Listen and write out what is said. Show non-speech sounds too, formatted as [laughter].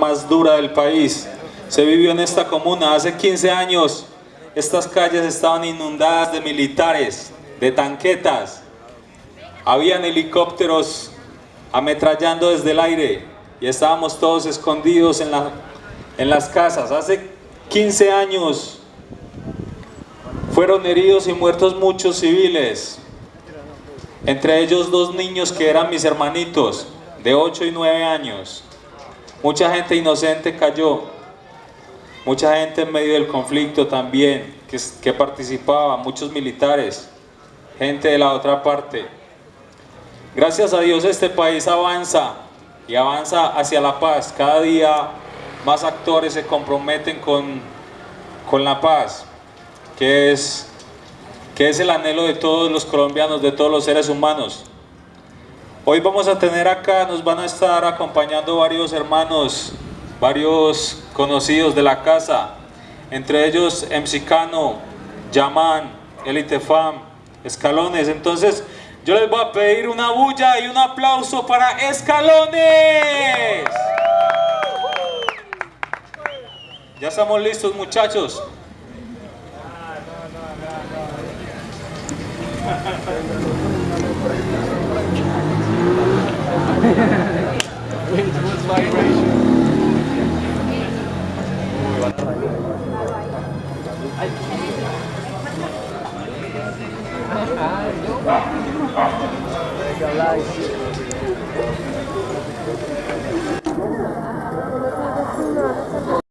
más dura del país. Se vivió en esta comuna hace 15 años. Estas calles estaban inundadas de militares, de tanquetas. Habían helicópteros ametrallando desde el aire y estábamos todos escondidos en, la, en las casas. Hace 15 años fueron heridos y muertos muchos civiles, entre ellos dos niños que eran mis hermanitos, de 8 y 9 años. Mucha gente inocente cayó, mucha gente en medio del conflicto también, que, participaba, muchos militares, gente de la otra parte. Gracias a Dios este país avanza y avanza hacia la paz. Cada día más actores se comprometen con, con la paz, que es, que es el anhelo de todos los colombianos, de todos los seres humanos. Hoy vamos a tener acá, nos van a estar acompañando varios hermanos, varios conocidos de la casa, entre ellos Emsicano, Yaman, Elitefam, Escalones. Entonces, yo les voy a pedir una bulla y un aplauso para Escalones. Ya estamos listos, muchachos. Wind towards vibration. Legal, [laughs] [laughs]